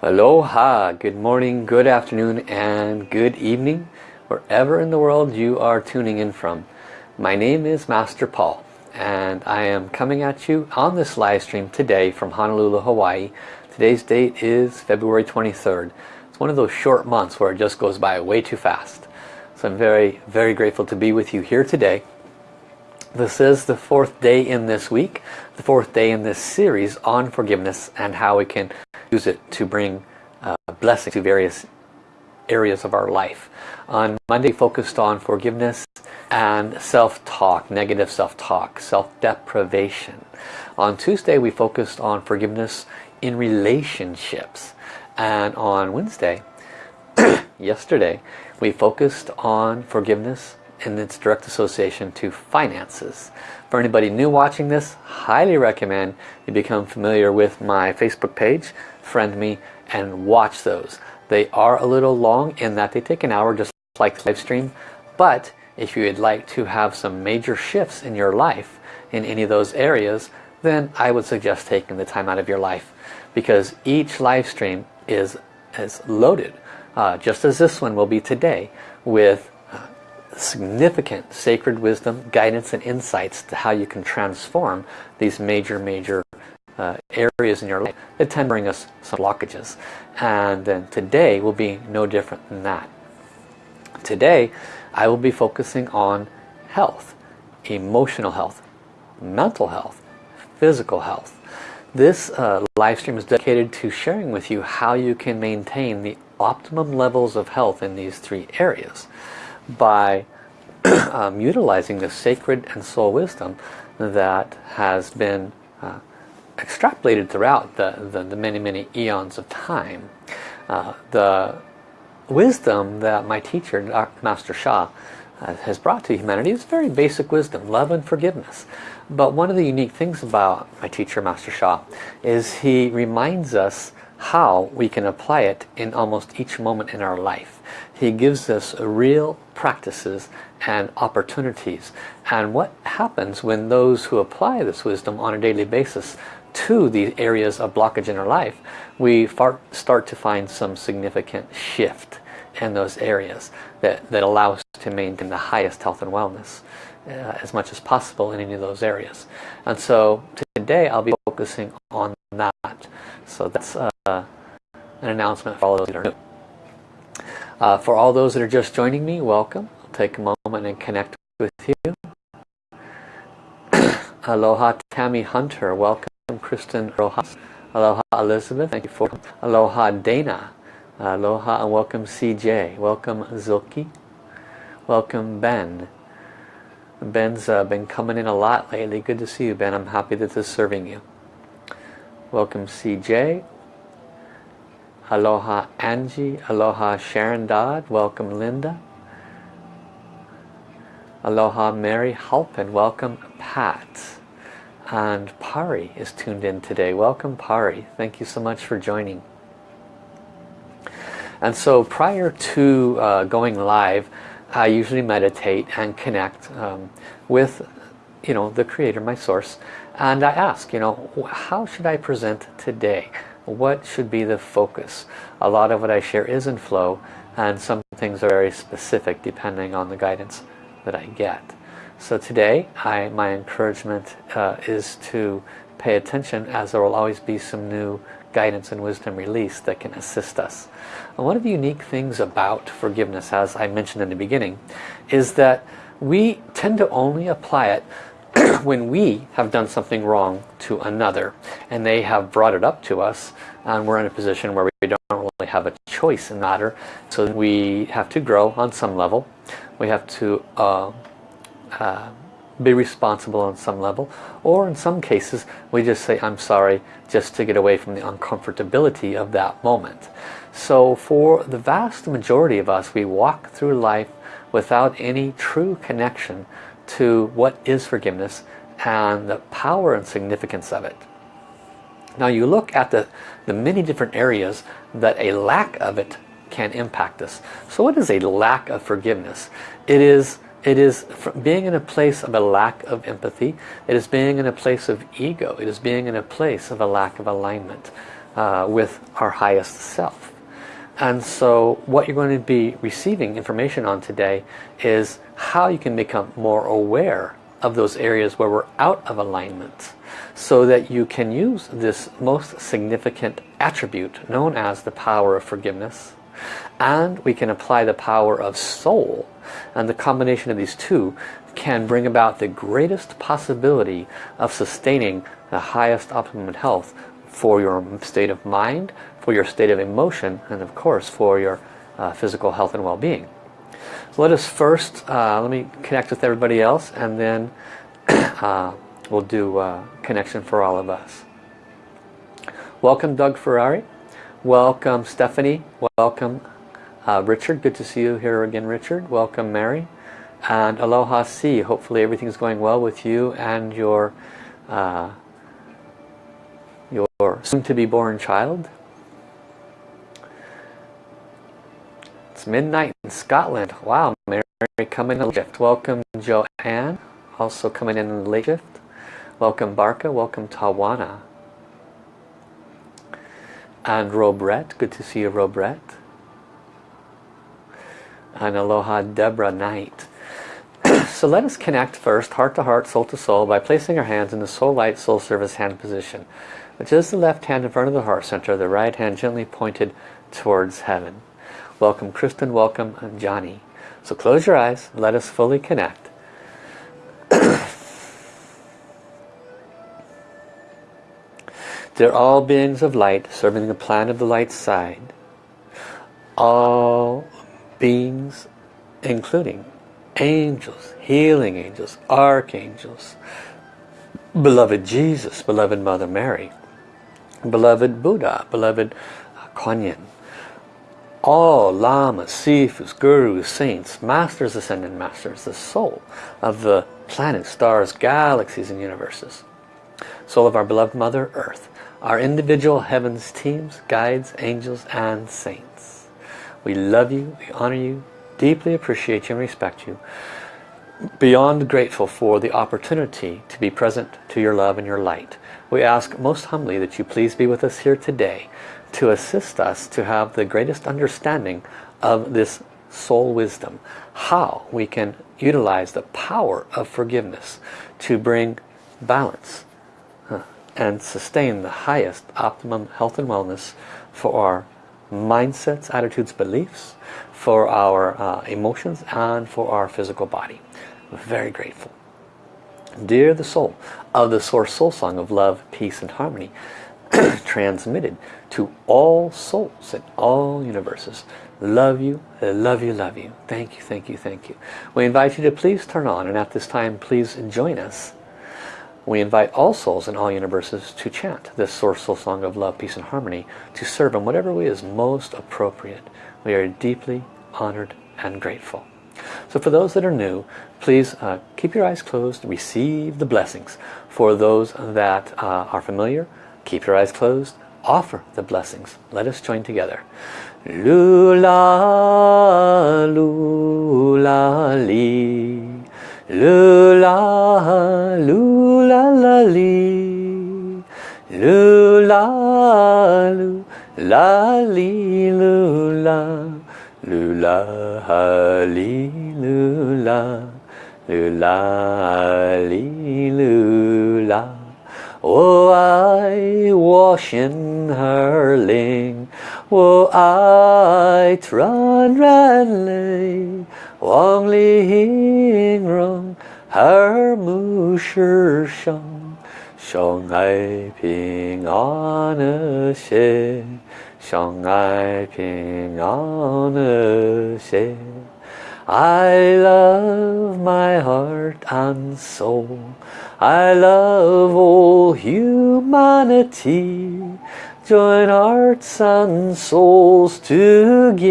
Aloha, good morning, good afternoon, and good evening, wherever in the world you are tuning in from. My name is Master Paul, and I am coming at you on this live stream today from Honolulu, Hawaii. Today's date is February 23rd. It's one of those short months where it just goes by way too fast. So I'm very, very grateful to be with you here today. This is the fourth day in this week, the fourth day in this series on forgiveness and how we can use it to bring uh, blessing to various areas of our life. On Monday focused on forgiveness and self-talk, negative self-talk, self-deprivation. On Tuesday we focused on forgiveness in relationships. And on Wednesday, yesterday, we focused on forgiveness and its direct association to finances. For anybody new watching this, highly recommend you become familiar with my Facebook page, friend me, and watch those. They are a little long in that they take an hour just like the live stream, but if you would like to have some major shifts in your life in any of those areas, then I would suggest taking the time out of your life because each live stream is, is loaded, uh, just as this one will be today, with significant sacred wisdom, guidance and insights to how you can transform these major, major uh, areas in your life that tend to bring us some blockages. And then today will be no different than that. Today I will be focusing on health, emotional health, mental health, physical health. This uh, live stream is dedicated to sharing with you how you can maintain the optimum levels of health in these three areas by um, utilizing the sacred and soul wisdom that has been uh, extrapolated throughout the, the, the, many, many eons of time. Uh, the wisdom that my teacher, Dr. Master Sha, uh, has brought to humanity is very basic wisdom, love and forgiveness. But one of the unique things about my teacher, Master Sha, is he reminds us how we can apply it in almost each moment in our life. He gives us real practices and opportunities. And what happens when those who apply this wisdom on a daily basis to the areas of blockage in our life, we start to find some significant shift in those areas that, that allow us to maintain the highest health and wellness uh, as much as possible in any of those areas. And so today I'll be focusing on that. So that's uh, an announcement for all those that are new. Uh, for all those that are just joining me, welcome. I'll take a moment and connect with you. Aloha Tammy Hunter, welcome Kristen Rojas. Aloha Elizabeth, thank you for Aloha Dana. Aloha and welcome CJ. Welcome Zilki. Welcome Ben. Ben's uh, been coming in a lot lately. Good to see you Ben. I'm happy that this is serving you. Welcome CJ. Aloha Angie. Aloha Sharon Dodd. Welcome Linda. Aloha Mary Halpin. Welcome Pat. And Pari is tuned in today. Welcome Pari. Thank you so much for joining. And so prior to uh, going live, I usually meditate and connect um, with you know the creator my source and I ask you know how should I present today what should be the focus a lot of what I share is in flow and some things are very specific depending on the guidance that I get so today I my encouragement uh, is to pay attention as there will always be some new guidance and wisdom released that can assist us. And one of the unique things about forgiveness as I mentioned in the beginning is that we tend to only apply it when we have done something wrong to another and they have brought it up to us and we're in a position where we don't really have a choice in the matter. So we have to grow on some level. We have to uh, uh, be responsible on some level or in some cases we just say I'm sorry just to get away from the uncomfortability of that moment so for the vast majority of us we walk through life without any true connection to what is forgiveness and the power and significance of it. Now you look at the, the many different areas that a lack of it can impact us. So what is a lack of forgiveness? It is, it is being in a place of a lack of empathy. It is being in a place of ego. It is being in a place of a lack of alignment. uh, with our highest self. And so what you're going to be receiving information on today is how you can become more aware of those areas where we're out of alignment so that you can use this most significant attribute known as the power of forgiveness and we can apply the power of soul and the combination of these two can bring about the greatest possibility of sustaining the highest optimum health for your state of mind, for your state of emotion, and of course for your uh, physical health and well-being. So let us first, uh, let me connect with everybody else and then uh, we'll do connection for all of us. Welcome Doug Ferrari. Welcome Stephanie. Welcome uh, Richard. Good to see you here again Richard. Welcome Mary. And Aloha C. Hopefully everything's going well with you and your uh, your soon-to-be born child. It's midnight in Scotland. Wow, Mary coming in shift. Welcome Joanne, also coming in late shift. Welcome Barca, welcome Tawana. And Robret, good to see you Robret. And aloha Deborah Knight. so let us connect first, heart to heart, soul to soul, by placing our hands in the soul light, soul service hand position, which is the left hand in front of the heart center, the right hand gently pointed towards heaven. Welcome Kristen, welcome Johnny. So close your eyes, let us fully connect. They're all beings of light serving the plan of the light side. All beings, including angels, healing angels, archangels, beloved Jesus, beloved Mother Mary, beloved Buddha, beloved uh, Kuan Yin, all lamas, sifus, gurus, saints, masters, ascended masters, the soul of the planets, stars, galaxies and universes. Soul of our beloved Mother Earth, our individual heavens teams, guides, angels and saints. We love you, we honor you, deeply appreciate you and respect you. Beyond grateful for the opportunity to be present to your love and your light. We ask most humbly that you please be with us here today to assist us to have the greatest understanding of this soul wisdom. How we can utilize the power of forgiveness to bring balance and sustain the highest optimum health and wellness for our mindsets, attitudes, beliefs, for our uh, emotions and for our physical body. Very grateful. Dear the soul of the Source Soul Song of Love, Peace and Harmony, transmitted to all souls in all universes. Love you, love you, love you. Thank you, thank you, thank you. We invite you to please turn on and at this time please join us. We invite all souls in all universes to chant this Source Soul Song of Love, Peace and Harmony to serve in whatever way is most appropriate. We are deeply honored and grateful. So for those that are new, please uh, keep your eyes closed, receive the blessings. For those that uh, are familiar, Keep your eyes closed. Offer the blessings. Let us join together. Lula, lula, li. Lula, lula, la, li. Lula, lula, li, lula. Lula, li, lula. Lula, li, lula. Oh, I wash in her ling, oh, I tran ran lay, Wang li hing rong, her mu shi shang, shang ai ping an xie, shang ai ping an xie. I love my heart and soul. I love all humanity. Join hearts and souls together.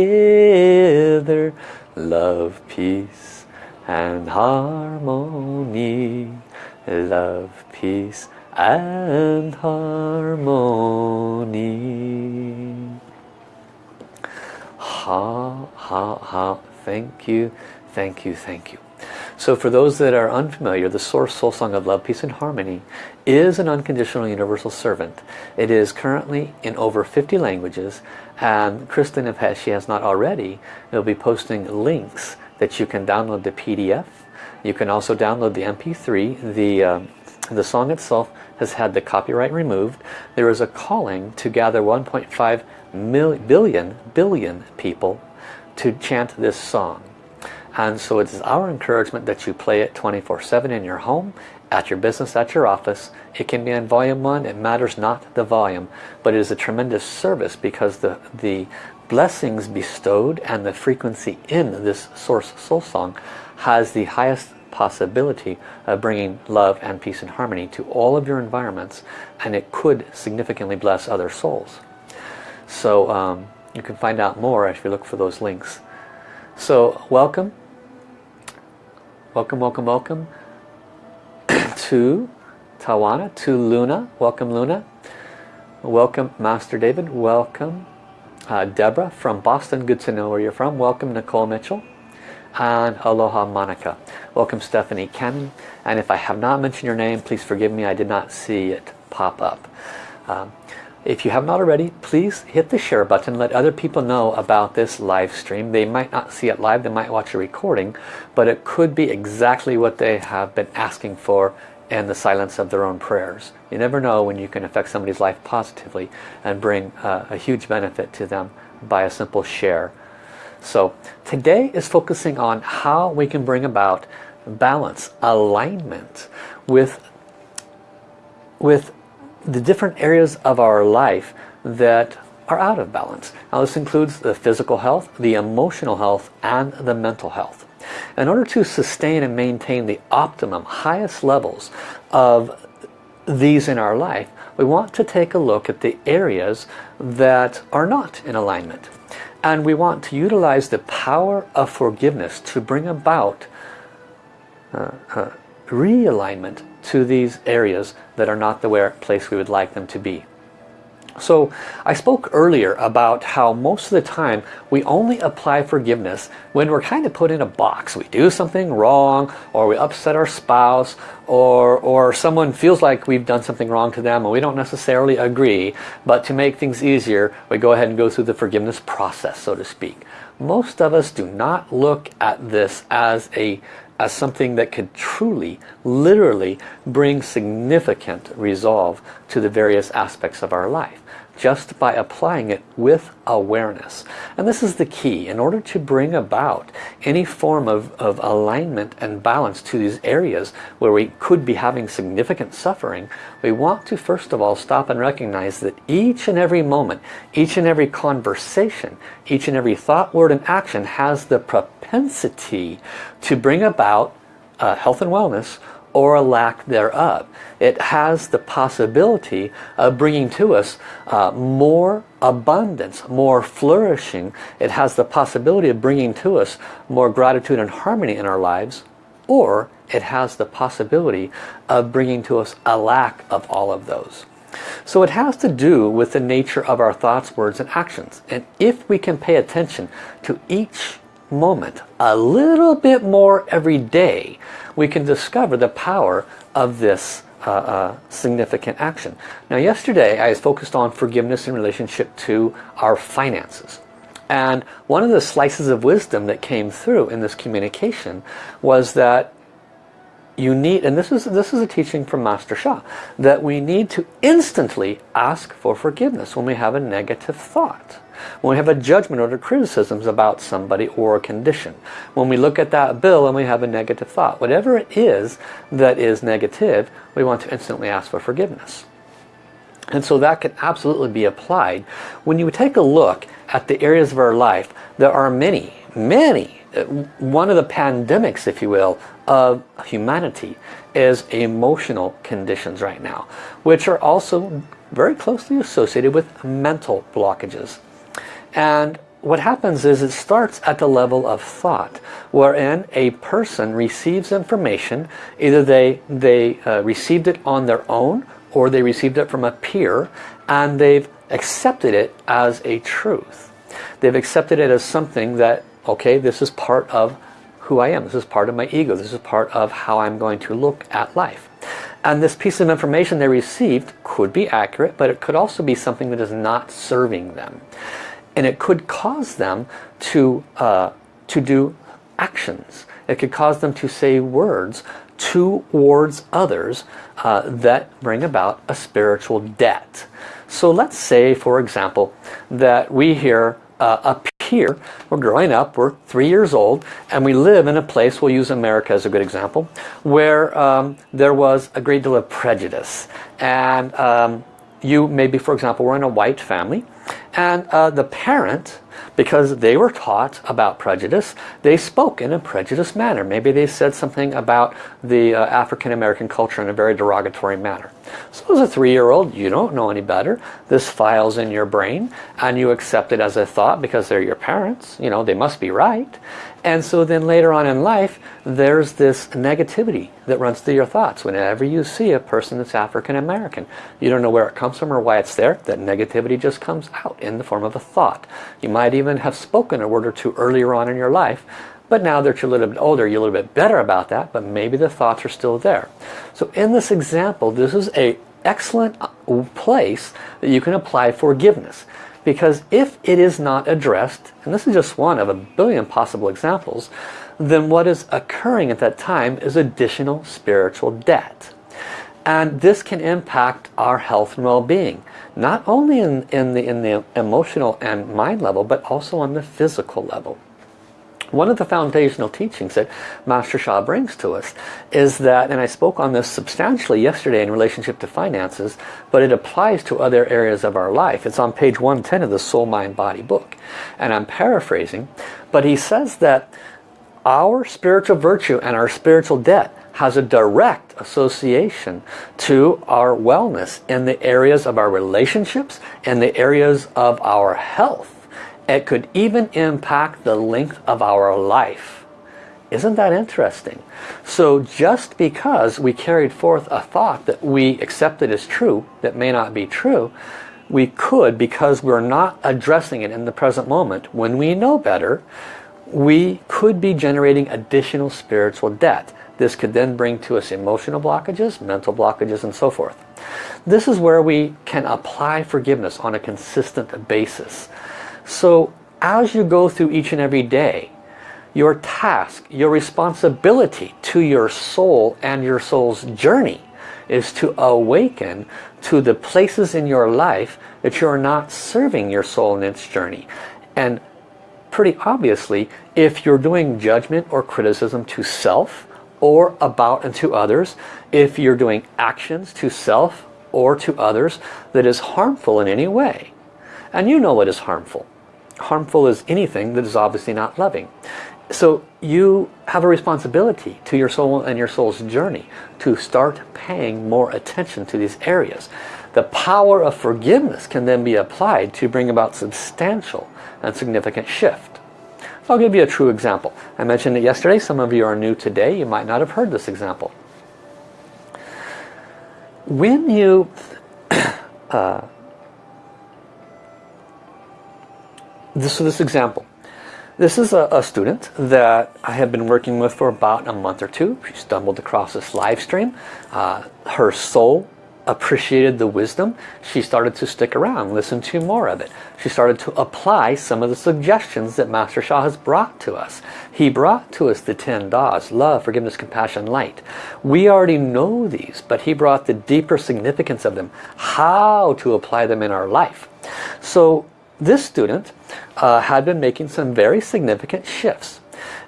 Love, peace and harmony. Love, peace and harmony. Ha, ha, ha. Thank you, thank you, thank you. So for those that are unfamiliar, the Source Soul Song of Love, Peace and Harmony is an unconditional universal servant. It is currently in over 50 languages and Kristen, if she has not already, will be posting links that you can download the PDF. You can also download the MP3. The, uh, the song itself has had the copyright removed. There is a calling to gather 1.5 billion, billion people to chant this song. And so it is our encouragement that you play it 24-7 in your home, at your business, at your office. It can be on volume 1, it matters not the volume, but it is a tremendous service because the, the blessings bestowed and the frequency in this Source Soul Song has the highest possibility of bringing love and peace and harmony to all of your environments and it could significantly bless other souls. So um, you can find out more if you look for those links. So welcome, welcome, welcome, welcome to Tawana, to Luna. Welcome Luna. Welcome Master David. Welcome uh, Deborah from Boston. Good to know where you're from. Welcome Nicole Mitchell. And aloha Monica. Welcome Stephanie Cannon. And if I have not mentioned your name, please forgive me. I did not see it pop up. Um, if you have not already, please hit the share button. Let other people know about this live stream. They might not see it live, they might watch a recording, but it could be exactly what they have been asking for in the silence of their own prayers. You never know when you can affect somebody's life positively and bring uh, a huge benefit to them by a simple share. So today is focusing on how we can bring about balance, alignment with, with the different areas of our life that are out of balance. Now this includes the physical health, the emotional health, and the mental health. In order to sustain and maintain the optimum, highest levels of these in our life, we want to take a look at the areas that are not in alignment. And we want to utilize the power of forgiveness to bring about uh, uh, realignment to these areas that are not the place we would like them to be. So I spoke earlier about how most of the time we only apply forgiveness when we're kind of put in a box. We do something wrong or we upset our spouse or, or someone feels like we've done something wrong to them and we don't necessarily agree. But to make things easier, we go ahead and go through the forgiveness process, so to speak. Most of us do not look at this as a as something that could truly, literally bring significant resolve to the various aspects of our life just by applying it with awareness. And this is the key. In order to bring about any form of, of alignment and balance to these areas where we could be having significant suffering, we want to first of all stop and recognize that each and every moment, each and every conversation, each and every thought, word and action has the propensity to bring about uh, health and wellness or a lack thereof. It has the possibility of bringing to us uh, more abundance, more flourishing. It has the possibility of bringing to us more gratitude and harmony in our lives or it has the possibility of bringing to us a lack of all of those. So it has to do with the nature of our thoughts, words and actions. And if we can pay attention to each moment a little bit more every day, we can discover the power of this uh, uh, significant action. Now yesterday I was focused on forgiveness in relationship to our finances. And one of the slices of wisdom that came through in this communication was that you need, and this is, this is a teaching from Master Sha, that we need to instantly ask for forgiveness when we have a negative thought. When we have a judgment or criticisms about somebody or a condition. When we look at that bill and we have a negative thought. Whatever it is that is negative, we want to instantly ask for forgiveness. And so that can absolutely be applied. When you take a look at the areas of our life, there are many, many, one of the pandemics, if you will, of humanity is emotional conditions right now, which are also very closely associated with mental blockages. And what happens is it starts at the level of thought, wherein a person receives information, either they, they uh, received it on their own, or they received it from a peer, and they've accepted it as a truth. They've accepted it as something that, okay, this is part of who I am. This is part of my ego. This is part of how I'm going to look at life. And this piece of information they received could be accurate, but it could also be something that is not serving them. And it could cause them to, uh, to do actions. It could cause them to say words towards others uh, that bring about a spiritual debt. So let's say, for example, that we hear uh, up here, we're growing up, we're three years old, and we live in a place, we'll use America as a good example, where um, there was a great deal of prejudice. And um, you maybe, for example, were in a white family, and uh, the parent because they were taught about prejudice they spoke in a prejudiced manner. Maybe they said something about the uh, African American culture in a very derogatory manner. So as a three-year-old you don't know any better. This files in your brain and you accept it as a thought because they're your parents. You know they must be right and so then later on in life, there's this negativity that runs through your thoughts. Whenever you see a person that's African American, you don't know where it comes from or why it's there. That negativity just comes out in the form of a thought. You might even have spoken a word or two earlier on in your life, but now that you're a little bit older, you're a little bit better about that, but maybe the thoughts are still there. So in this example, this is a excellent place that you can apply forgiveness. Because if it is not addressed, and this is just one of a billion possible examples, then what is occurring at that time is additional spiritual debt. And this can impact our health and well-being, not only in, in, the, in the emotional and mind level, but also on the physical level. One of the foundational teachings that Master Sha brings to us is that, and I spoke on this substantially yesterday in relationship to finances, but it applies to other areas of our life. It's on page 110 of the Soul, Mind, Body book. And I'm paraphrasing, but he says that our spiritual virtue and our spiritual debt has a direct association to our wellness in the areas of our relationships, and the areas of our health it could even impact the length of our life. Isn't that interesting? So just because we carried forth a thought that we accepted as true, that may not be true, we could, because we're not addressing it in the present moment, when we know better, we could be generating additional spiritual debt. This could then bring to us emotional blockages, mental blockages, and so forth. This is where we can apply forgiveness on a consistent basis. So as you go through each and every day, your task, your responsibility to your soul and your soul's journey is to awaken to the places in your life that you're not serving your soul in its journey. And pretty obviously, if you're doing judgment or criticism to self or about and to others, if you're doing actions to self or to others that is harmful in any way, and you know what is harmful, harmful is anything that is obviously not loving. So you have a responsibility to your soul and your soul's journey to start paying more attention to these areas. The power of forgiveness can then be applied to bring about substantial and significant shift. So I'll give you a true example. I mentioned it yesterday. Some of you are new today. You might not have heard this example. When you uh, this, is this example. This is a, a, student that I have been working with for about a month or two. She stumbled across this live stream. Uh, her soul appreciated the wisdom. She started to stick around, listen to more of it. She started to apply some of the suggestions that Master Sha has brought to us. He brought to us the 10 Das, love, forgiveness, compassion, light. We already know these, but he brought the deeper significance of them, how to apply them in our life. So this student uh, had been making some very significant shifts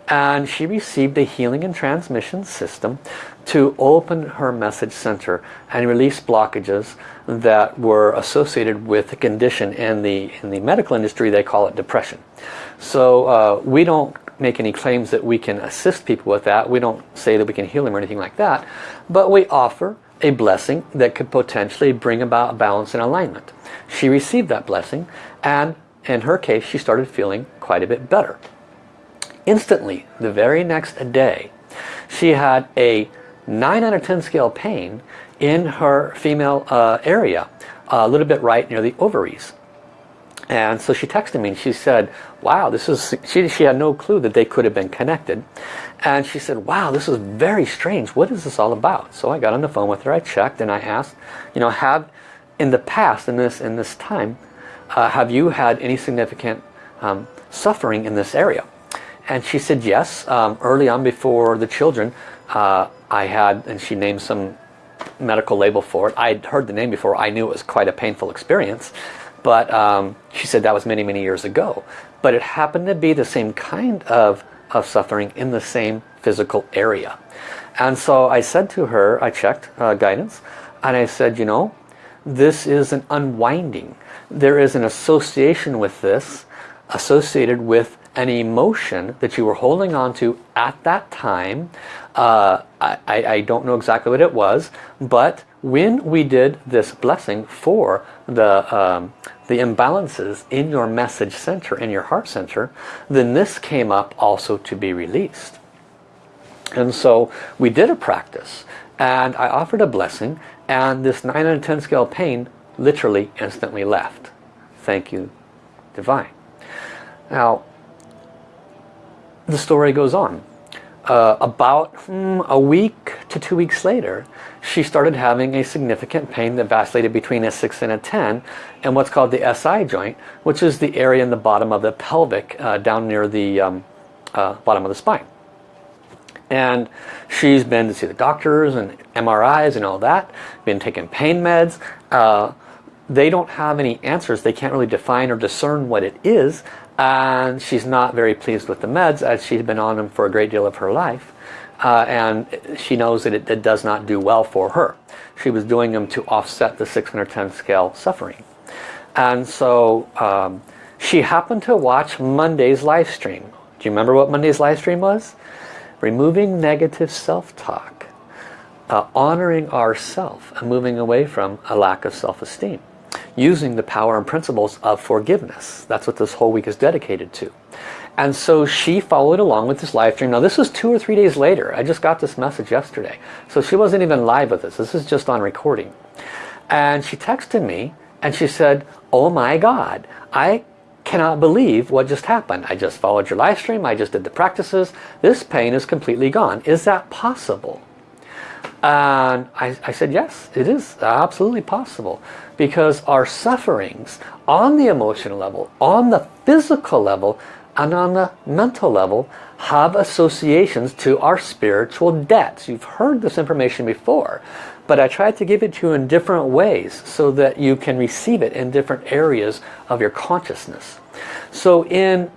and she received a healing and transmission system to open her message center and release blockages that were associated with a condition in the in the medical industry they call it depression. So uh, we don't make any claims that we can assist people with that. We don't say that we can heal them or anything like that but we offer a blessing that could potentially bring about balance and alignment she received that blessing and in her case she started feeling quite a bit better. Instantly, the very next day, she had a 9 out of 10 scale pain in her female uh, area, a little bit right near the ovaries. And so she texted me and she said, wow, this is, she, she had no clue that they could have been connected. And she said, wow, this is very strange. What is this all about? So I got on the phone with her, I checked and I asked, you know, have in the past, in this, in this time, uh, have you had any significant um, suffering in this area? And she said yes. Um, early on before the children, uh, I had, and she named some medical label for it. I'd heard the name before. I knew it was quite a painful experience. But um, she said that was many, many years ago. But it happened to be the same kind of, of suffering in the same physical area. And so I said to her, I checked uh, guidance, and I said, you know, this is an unwinding. There is an association with this, associated with an emotion that you were holding on to at that time. Uh, I, I don't know exactly what it was, but when we did this blessing for the, um, the imbalances in your message center, in your heart center, then this came up also to be released. And so we did a practice and I offered a blessing and this 9 out of 10 scale pain literally instantly left. Thank you, Divine. Now, the story goes on uh, about hmm, a week to two weeks later, she started having a significant pain that vacillated between a 6 and a 10 and what's called the SI joint, which is the area in the bottom of the pelvic uh, down near the um, uh, bottom of the spine. And she's been to see the doctors and MRIs and all that, been taking pain meds. Uh, they don't have any answers. They can't really define or discern what it is and she's not very pleased with the meds as she's been on them for a great deal of her life uh, and she knows that it, it, does not do well for her. She was doing them to offset the 610 scale suffering. And so um, she happened to watch Monday's live stream. Do you remember what Monday's live stream was? Removing negative self-talk. Uh, honoring ourself and moving away from a lack of self-esteem using the power and principles of forgiveness. That's what this whole week is dedicated to. And so she followed along with this live stream. Now this was two or three days later. I just got this message yesterday. So she wasn't even live with us. This is just on recording. And she texted me and she said, oh my God, I cannot believe what just happened. I just followed your live stream. I just did the practices. This pain is completely gone. Is that possible? And I, I said, yes, it is absolutely possible because our sufferings on the emotional level, on the physical level, and on the mental level have associations to our spiritual debts. You've heard this information before, but I tried to give it to you in different ways so that you can receive it in different areas of your consciousness. So in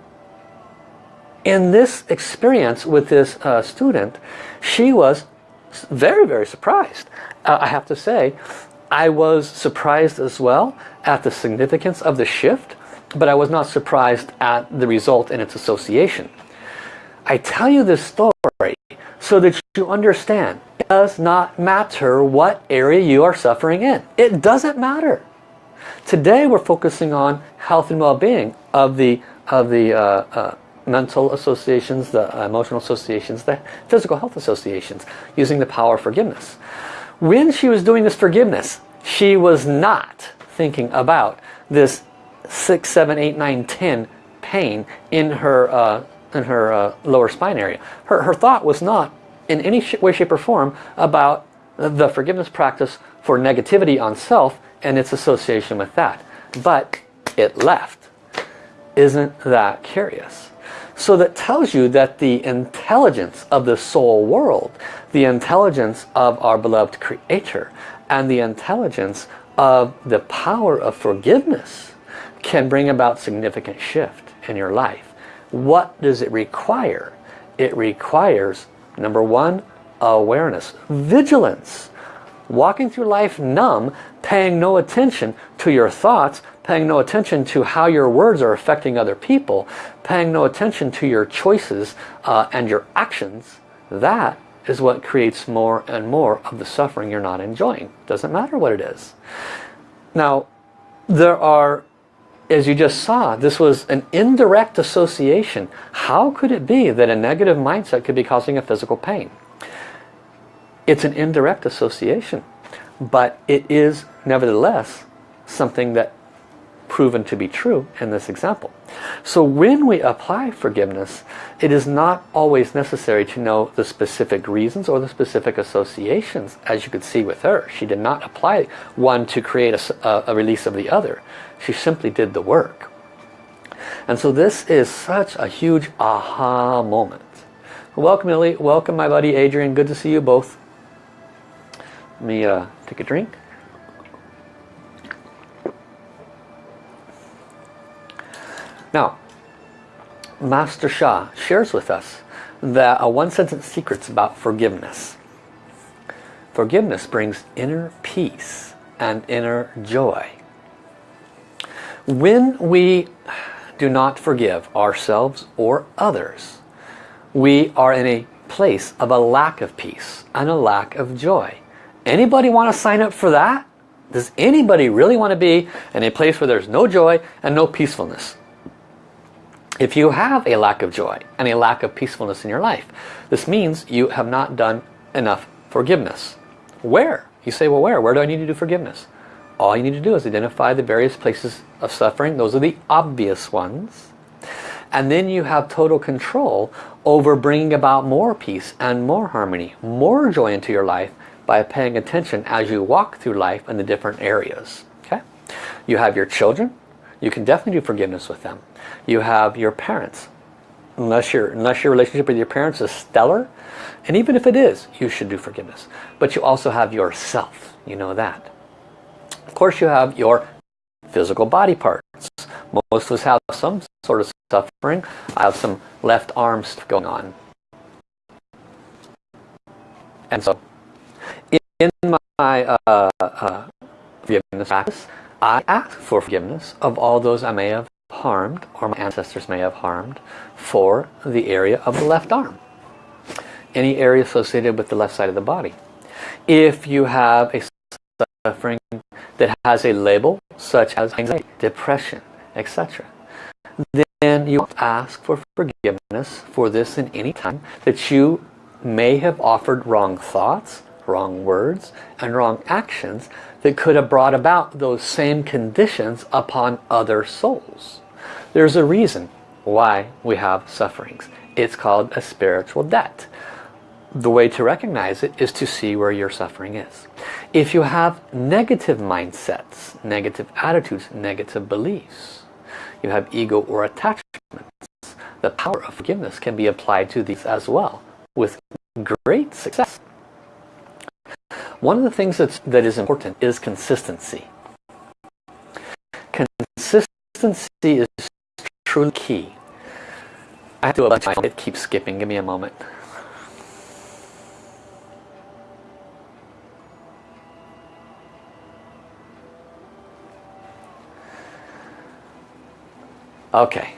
in this experience with this uh, student, she was very, very surprised. Uh, I have to say, I was surprised as well at the significance of the shift, but I was not surprised at the result and its association. I tell you this story so that you understand it does not matter what area you are suffering in. It doesn't matter. Today we're focusing on health and well-being of the, of the uh, uh, mental associations, the emotional associations, the physical health associations, using the power of forgiveness. When she was doing this forgiveness, she was not thinking about this 6, 7, 8, 9, 10 pain in her, uh, in her uh, lower spine area. Her, her thought was not in any way, shape or form about the forgiveness practice for negativity on self and its association with that. But it left. Isn't that curious? So that tells you that the intelligence of the soul world, the intelligence of our beloved Creator, and the intelligence of the power of forgiveness can bring about significant shift in your life. What does it require? It requires, number one, awareness, vigilance. Walking through life numb, paying no attention to your thoughts, paying no attention to how your words are affecting other people, paying no attention to your choices uh, and your actions, that is what creates more and more of the suffering you're not enjoying. Doesn't matter what it is. Now, there are, as you just saw, this was an indirect association. How could it be that a negative mindset could be causing a physical pain? It's an indirect association, but it is nevertheless something that proven to be true in this example. So when we apply forgiveness, it is not always necessary to know the specific reasons or the specific associations, as you could see with her. She did not apply one to create a, a release of the other. She simply did the work. And so this is such a huge aha moment. Welcome, Lily. Welcome, my buddy Adrian. Good to see you both. Let me uh, take a drink. Now, Master Sha shares with us that a one sentence secret about forgiveness. Forgiveness brings inner peace and inner joy. When we do not forgive ourselves or others, we are in a place of a lack of peace and a lack of joy. Anybody want to sign up for that? Does anybody really want to be in a place where there's no joy and no peacefulness? If you have a lack of joy and a lack of peacefulness in your life, this means you have not done enough forgiveness. Where? You say, well where? Where do I need to do forgiveness? All you need to do is identify the various places of suffering. Those are the obvious ones. And then you have total control over bringing about more peace and more harmony, more joy into your life by paying attention as you walk through life in the different areas. Okay? You have your children. You can definitely do forgiveness with them you have your parents. Unless, your unless your relationship with your parents is stellar, and even if it is, you should do forgiveness. But you also have yourself, you know that. Of course you have your physical body parts. Most of us have some sort of suffering. I have some left arms going on. And so, in my uh, uh, forgiveness practice, I ask for forgiveness of all those I may have harmed, or my ancestors may have harmed, for the area of the left arm. Any area associated with the left side of the body. If you have a suffering that has a label such as anxiety, depression, etc. Then you ask for forgiveness for this in any time that you may have offered wrong thoughts, wrong words, and wrong actions that could have brought about those same conditions upon other souls. There's a reason why we have sufferings. It's called a spiritual debt. The way to recognize it is to see where your suffering is. If you have negative mindsets, negative attitudes, negative beliefs, you have ego or attachments, the power of forgiveness can be applied to these as well with great success. One of the things that's, that is important is consistency. Consistency is truly key. I have to do a bunch it keeps skipping. Give me a moment. Okay.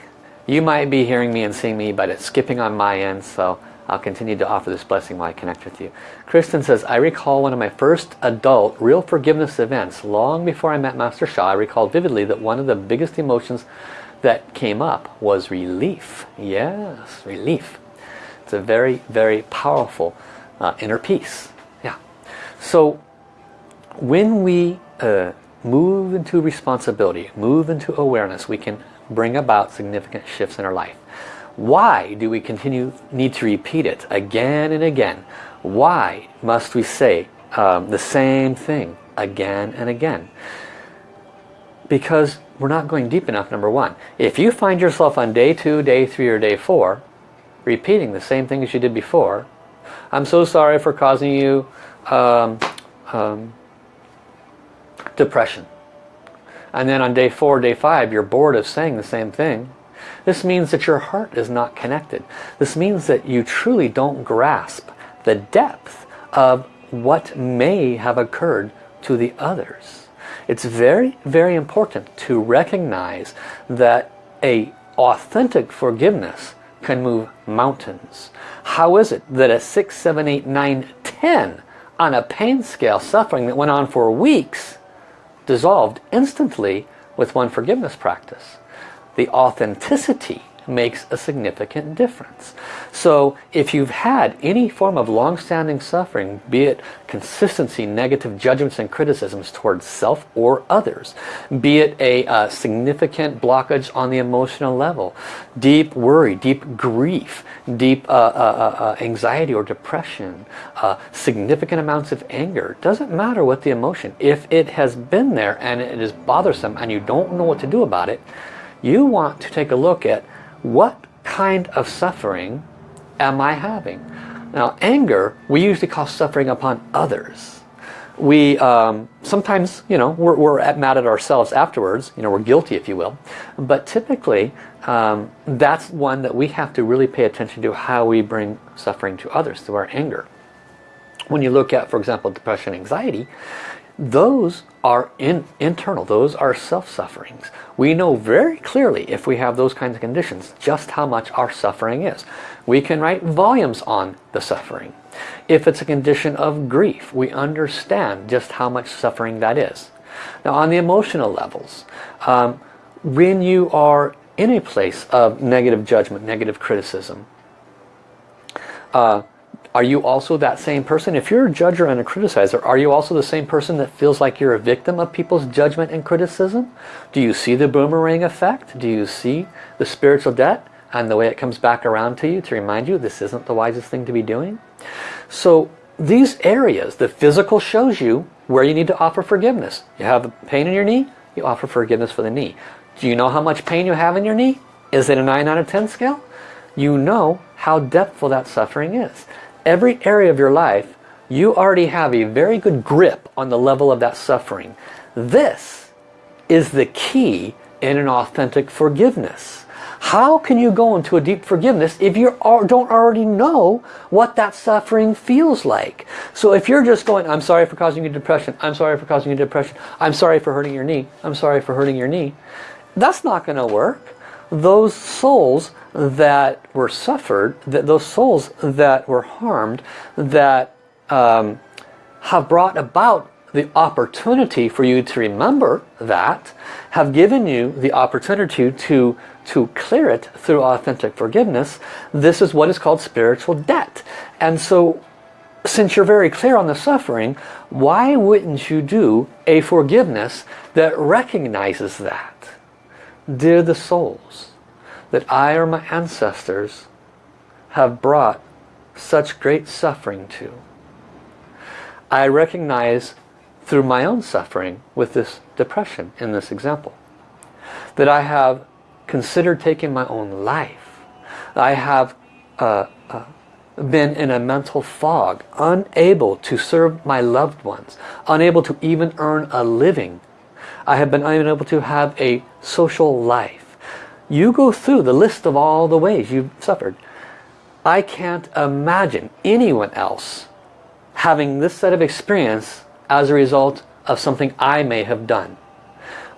You might be hearing me and seeing me, but it's skipping on my end, so I'll continue to offer this blessing while I connect with you. Kristen says, I recall one of my first adult real forgiveness events. Long before I met Master Sha, I recall vividly that one of the biggest emotions that came up was relief. Yes, relief. It's a very, very powerful uh, inner peace. Yeah. So when we uh, move into responsibility, move into awareness, we can bring about significant shifts in our life. Why do we continue need to repeat it again and again? Why must we say um, the same thing again and again? Because we're not going deep enough, number one. If you find yourself on day two, day three, or day four, repeating the same thing as you did before, I'm so sorry for causing you um, um, depression. And then on day four, day five, you're bored of saying the same thing. This means that your heart is not connected. This means that you truly don't grasp the depth of what may have occurred to the others. It's very, very important to recognize that a authentic forgiveness can move mountains. How is it that a 6, 7, 8, 9, 10 on a pain scale suffering that went on for weeks dissolved instantly with one forgiveness practice? The authenticity makes a significant difference. So if you've had any form of long-standing suffering, be it consistency, negative judgments and criticisms towards self or others, be it a uh, significant blockage on the emotional level, deep worry, deep grief, deep uh, uh, uh, uh anxiety or depression, significant amounts of anger, doesn't matter what the emotion, if it has been there and it is bothersome and you don't know what to do about it, you want to take a look at what kind of suffering am I having? Now anger, we usually call suffering upon others. We um, sometimes, you know, we're, we're mad at ourselves afterwards, you know, we're guilty if you will. But typically, um, that's one that we have to really pay attention to how we bring suffering to others through our anger. When you look at, for example, depression, anxiety, those are in, internal, those are self-sufferings. We know very clearly if we have those kinds of conditions just how much our suffering is. We can write volumes on the suffering. If it's a condition of grief, we understand just how much suffering that is. Now on the emotional levels, um, when you are in a place of negative judgment, negative criticism, uh, are you also that same person? If you're a judger and a criticizer, are you also the same person that feels like you're a victim of people's judgment and criticism? Do you see the boomerang effect? Do you see the spiritual debt and the way it comes back around to you to remind you this isn't the wisest thing to be doing? So these areas, the physical shows you where you need to offer forgiveness. You have a pain in your knee, you offer forgiveness for the knee. Do you know how much pain you have in your knee? Is it a 9 out of 10 scale? You know how depthful that suffering is every area of your life, you already have a very good grip on the level of that suffering. This is the key in an authentic forgiveness. How can you go into a deep forgiveness if you don't already know what that suffering feels like? So if you're just going, I'm sorry for causing you depression, I'm sorry for causing you depression, I'm sorry for hurting your knee, I'm sorry for hurting your knee, that's not going to work. Those souls that were suffered, that those souls that were harmed, that um, have brought about the opportunity for you to remember that, have given you the opportunity to, to clear it through authentic forgiveness. This is what is called spiritual debt. And so since you're very clear on the suffering, why wouldn't you do a forgiveness that recognizes that? Dear the souls, that I or my ancestors have brought such great suffering to. I recognize through my own suffering with this depression in this example that I have considered taking my own life. I have uh, uh, been in a mental fog, unable to serve my loved ones, unable to even earn a living. I have been unable to have a social life. You go through the list of all the ways you've suffered. I can't imagine anyone else having this set of experience as a result of something I may have done.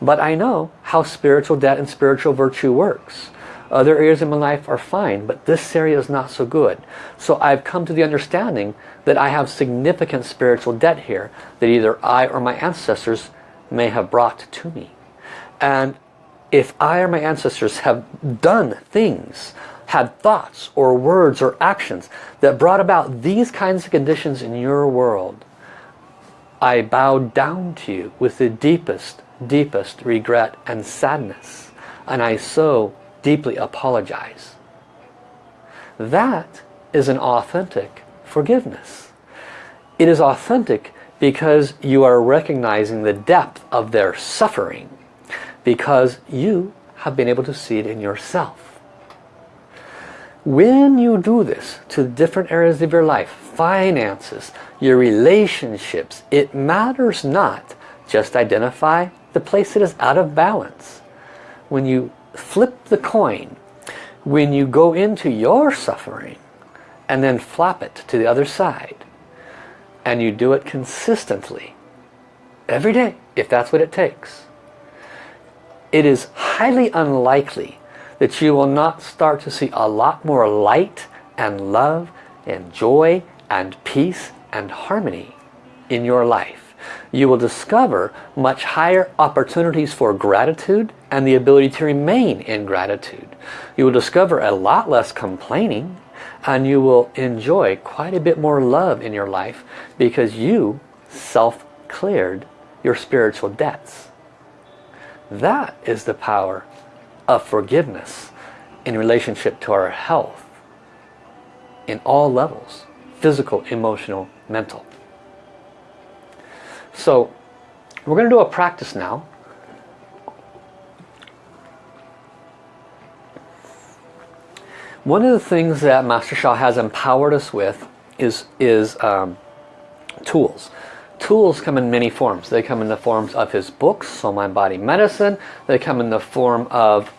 But I know how spiritual debt and spiritual virtue works. Other areas of my life are fine, but this area is not so good. So I've come to the understanding that I have significant spiritual debt here that either I or my ancestors may have brought to me. And if I or my ancestors have done things, had thoughts or words or actions that brought about these kinds of conditions in your world, I bow down to you with the deepest, deepest regret and sadness. And I so deeply apologize. That is an authentic forgiveness. It is authentic because you are recognizing the depth of their suffering because you have been able to see it in yourself. When you do this to different areas of your life, finances, your relationships, it matters not. Just identify the place that is out of balance. When you flip the coin, when you go into your suffering and then flop it to the other side, and you do it consistently, every day, if that's what it takes, it is highly unlikely that you will not start to see a lot more light and love and joy and peace and harmony in your life. you will discover much higher opportunities for gratitude and the ability to remain in gratitude. You will discover a lot less complaining and you will enjoy quite a bit more love in your life because you self-cleared your spiritual debts. That is the power of forgiveness in relationship to our health in all levels physical, emotional, mental. So we're going to do a practice now. One of the things that Master Sha has empowered us with is, is um, tools. Tools come in many forms. They come in the forms of his books, Soul Mind Body Medicine. They come in the form of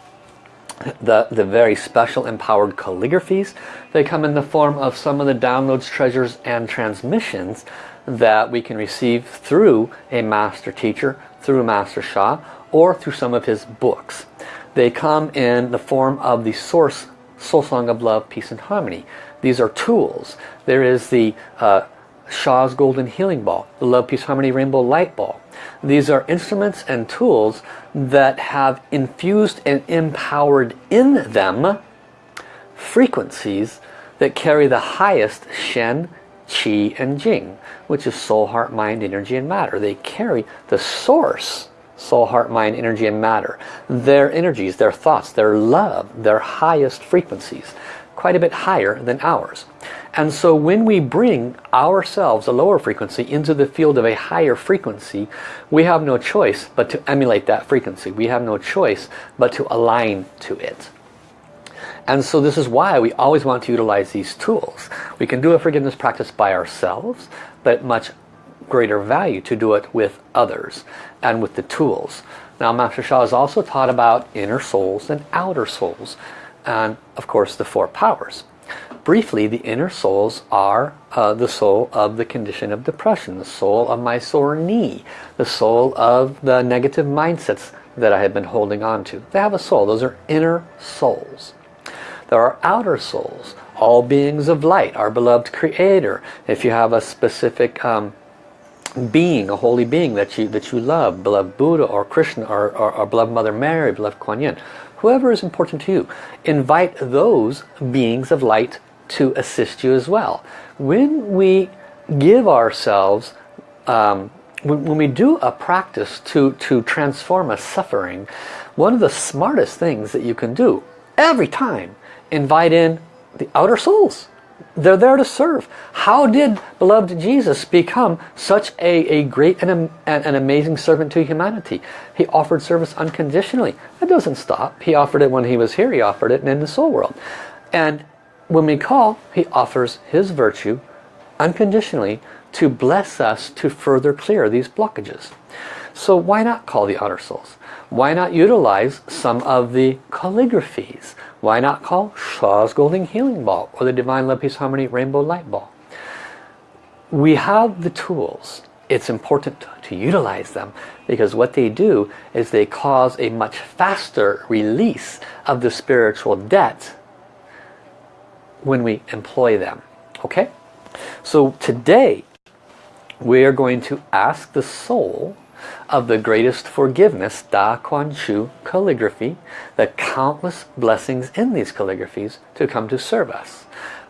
the, the very special empowered calligraphies. They come in the form of some of the downloads, treasures, and transmissions that we can receive through a master teacher, through Master Sha, or through some of his books. They come in the form of the source Soul Song of Love, Peace and Harmony. These are tools. There is the uh, Sha's Golden Healing Ball, the Love, Peace, Harmony Rainbow Light Ball. These are instruments and tools that have infused and empowered in them frequencies that carry the highest Shen, Qi, and Jing, which is soul, heart, mind, energy, and matter. They carry the source, soul, heart, mind, energy, and matter. Their energies, their thoughts, their love, their highest frequencies, quite a bit higher than ours. And so when we bring ourselves, a lower frequency, into the field of a higher frequency, we have no choice but to emulate that frequency. We have no choice but to align to it. And so this is why we always want to utilize these tools. We can do a forgiveness practice by ourselves, but much greater value to do it with others and with the tools. Now Master Sha has also taught about inner souls and outer souls and of course the four powers. Briefly, the inner souls are uh, the soul of the condition of depression, the soul of my sore knee, the soul of the negative mindsets that I have been holding on to. They have a soul. Those are inner souls. There are outer souls, all beings of light, our beloved creator. If you have a specific um, being, a holy being that you that you love, beloved Buddha or Krishna or, or, or beloved Mother Mary, beloved Kuan Yin, whoever is important to you, invite those beings of light to assist you as well. When we give ourselves, um, when, when we do a practice to, to transform a suffering, one of the smartest things that you can do every time, invite in the outer souls. They're there to serve. How did beloved Jesus become such a, a great and an amazing servant to humanity? He offered service unconditionally. That doesn't stop. He offered it when he was here. He offered it in the soul world. And when we call, he offers his virtue unconditionally to bless us to further clear these blockages. So why not call the outer souls? Why not utilize some of the calligraphies? Why not call Sha's Golden Healing Ball or the Divine Love Peace Harmony Rainbow Light Ball? We have the tools. It's important to utilize them because what they do is they cause a much faster release of the spiritual debt when we employ them. Okay? So today we are going to ask the soul of the greatest forgiveness, Da Kuan Shu calligraphy, the countless blessings in these calligraphies to come to serve us.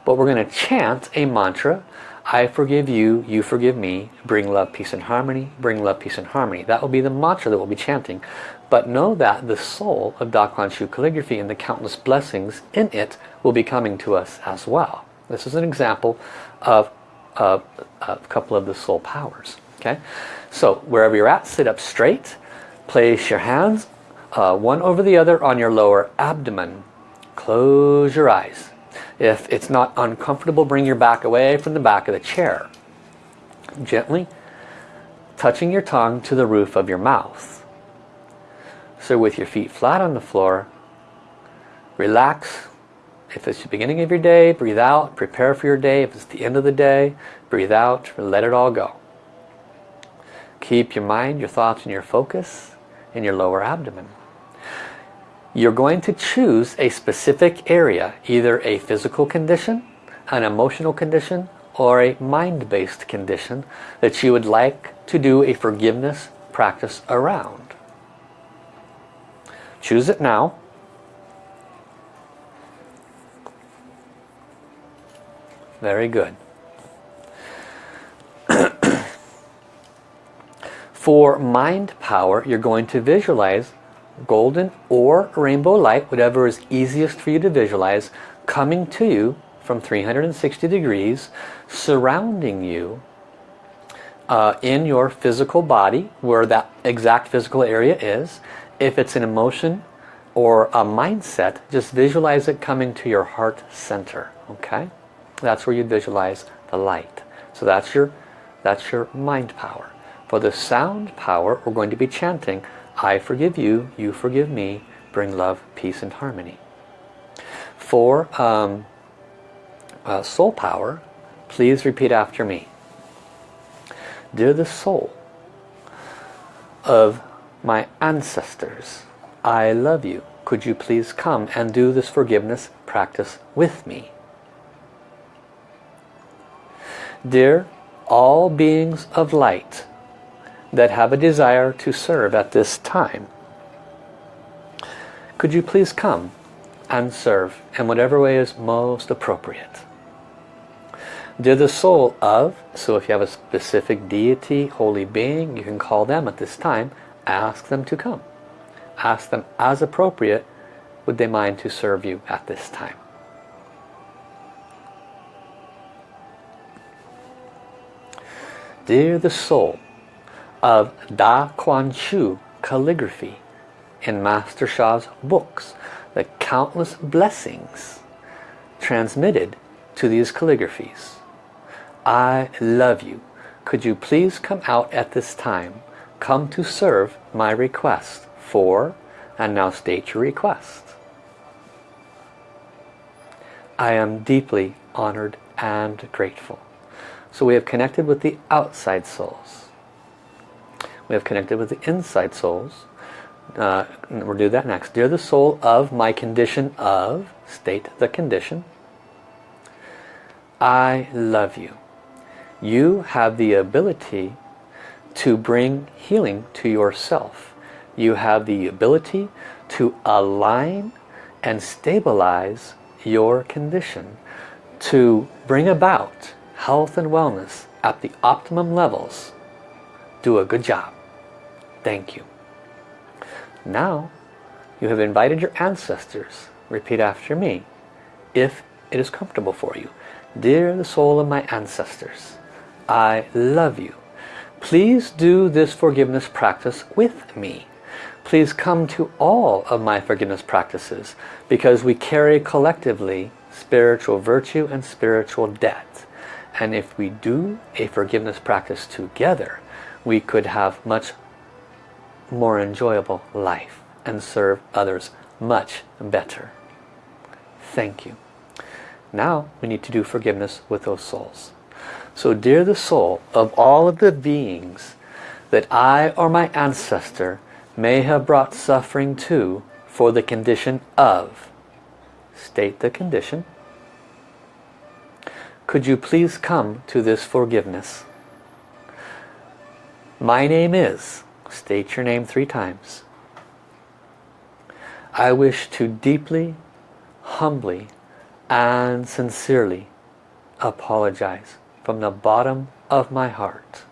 But we're going to chant a mantra, I forgive you, you forgive me, bring love, peace and harmony, bring love, peace and harmony. That will be the mantra that we'll be chanting. But know that the soul of Da Kuan Shu calligraphy and the countless blessings in it will be coming to us as well. This is an example of, of, of a couple of the soul powers. Okay, So wherever you're at, sit up straight. Place your hands uh, one over the other on your lower abdomen. Close your eyes. If it's not uncomfortable, bring your back away from the back of the chair. Gently touching your tongue to the roof of your mouth. So with your feet flat on the floor, relax. If it's the beginning of your day, breathe out, prepare for your day. If it's the end of the day, breathe out, let it all go. Keep your mind, your thoughts, and your focus in your lower abdomen. You're going to choose a specific area, either a physical condition, an emotional condition, or a mind-based condition that you would like to do a forgiveness practice around. Choose it now. Very good. For mind power, you're going to visualize golden or rainbow light, whatever is easiest for you to visualize, coming to you from 360 degrees, surrounding you uh, in your physical body, where that exact physical area is. If it's an emotion or a mindset, just visualize it coming to your heart center. Okay, That's where you visualize the light. So that's your, that's your mind power. For the sound power, we're going to be chanting, I forgive you, you forgive me, bring love, peace and harmony. For um, uh, soul power, please repeat after me. Dear the soul of my ancestors, I love you. Could you please come and do this forgiveness practice with me? Dear all beings of light, that have a desire to serve at this time. Could you please come and serve in whatever way is most appropriate? They're the soul of, so if you have a specific deity, holy being, you can call them at this time, ask them to come. Ask them as appropriate, would they mind to serve you at this time? Dear the soul of Da Kuan Shu calligraphy in Master Sha's books. The countless blessings transmitted to these calligraphies. I love you. Could you please come out at this time? Come to serve my request for, and now state your request. I am deeply honored and grateful. So we have connected with the outside souls. We have connected with the inside souls. Uh, we'll do that next. Dear the soul of my condition of, state the condition. I love you. You have the ability to bring healing to yourself. You have the ability to align and stabilize your condition to bring about health and wellness at the optimum levels. Do a good job. Thank you. Now, you have invited your ancestors. Repeat after me, if it is comfortable for you. Dear the soul of my ancestors, I love you. Please do this forgiveness practice with me. Please come to all of my forgiveness practices because we carry collectively spiritual virtue and spiritual debt. And if we do a forgiveness practice together, we could have much more enjoyable life and serve others much better. Thank you. Now we need to do forgiveness with those souls. So dear the soul of all of the beings that I or my ancestor may have brought suffering to for the condition of, state the condition, could you please come to this forgiveness? My name is, State your name three times. I wish to deeply, humbly, and sincerely apologize from the bottom of my heart.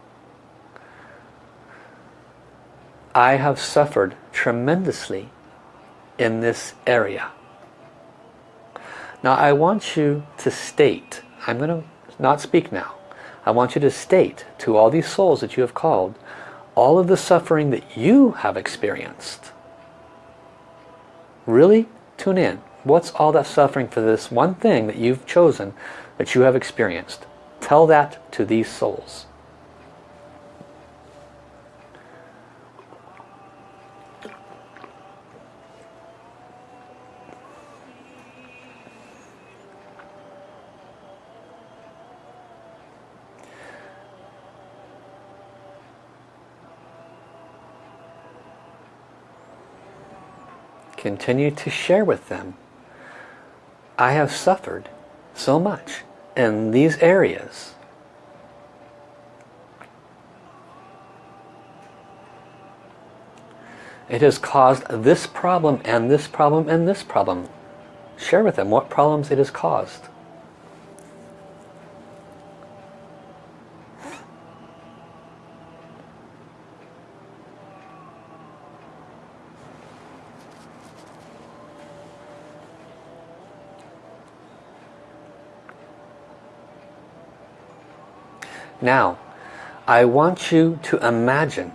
I have suffered tremendously in this area. Now I want you to state, I'm going to not speak now, I want you to state to all these souls that you have called all of the suffering that you have experienced. Really tune in. What's all that suffering for this one thing that you've chosen that you have experienced? Tell that to these souls. continue to share with them. I have suffered so much in these areas. It has caused this problem and this problem and this problem. Share with them what problems it has caused. Now, I want you to imagine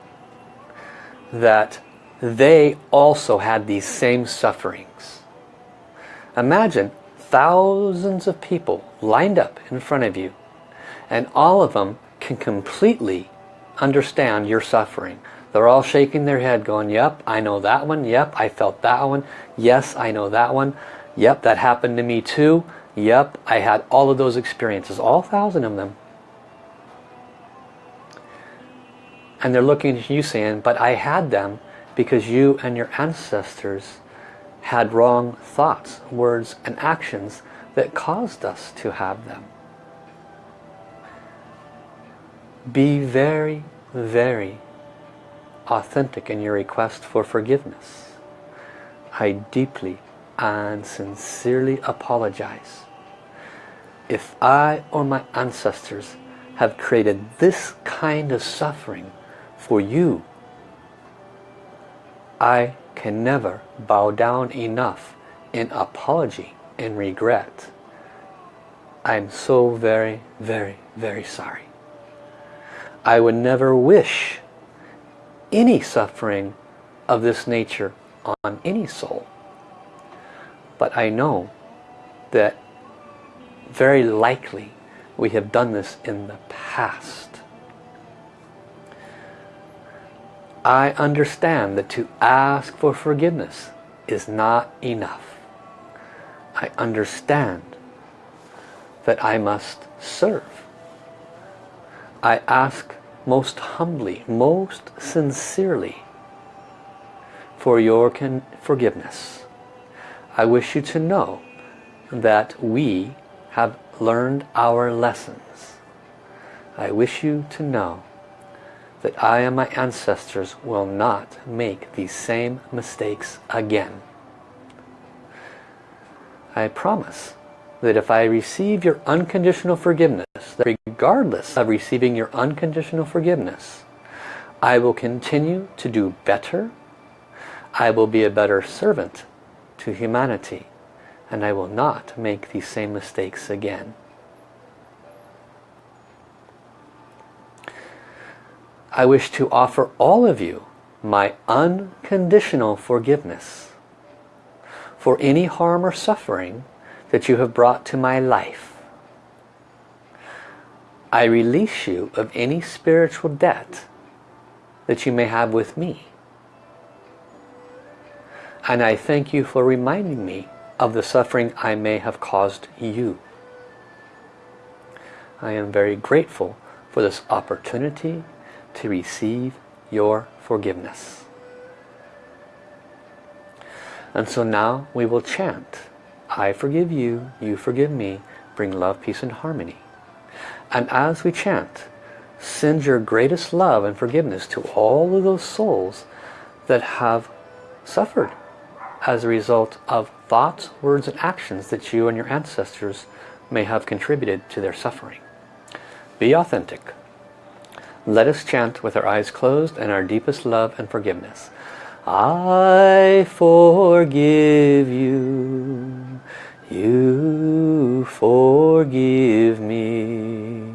that they also had these same sufferings. Imagine thousands of people lined up in front of you and all of them can completely understand your suffering. They're all shaking their head going, yep, I know that one. Yep, I felt that one. Yes, I know that one. Yep, that happened to me too. Yep, I had all of those experiences, all thousand of them. And they're looking at you saying, but I had them because you and your ancestors had wrong thoughts, words and actions that caused us to have them. Be very, very authentic in your request for forgiveness. I deeply and sincerely apologize. If I or my ancestors have created this kind of suffering for you. I can never bow down enough in apology and regret. I'm so very, very, very sorry. I would never wish any suffering of this nature on any soul. But I know that very likely we have done this in the past. I understand that to ask for forgiveness is not enough. I understand that I must serve. I ask most humbly, most sincerely for your forgiveness. I wish you to know that we have learned our lessons. I wish you to know that I and my ancestors will not make these same mistakes again. I promise that if I receive your unconditional forgiveness, that regardless of receiving your unconditional forgiveness, I will continue to do better, I will be a better servant to humanity, and I will not make these same mistakes again. I wish to offer all of you my unconditional forgiveness for any harm or suffering that you have brought to my life. I release you of any spiritual debt that you may have with me. And I thank you for reminding me of the suffering I may have caused you. I am very grateful for this opportunity to receive your forgiveness. And so now we will chant, I forgive you, you forgive me, bring love, peace and harmony. And as we chant, send your greatest love and forgiveness to all of those souls that have suffered as a result of thoughts, words and actions that you and your ancestors may have contributed to their suffering. Be authentic. Let us chant with our eyes closed and our deepest love and forgiveness. I forgive you. You forgive me.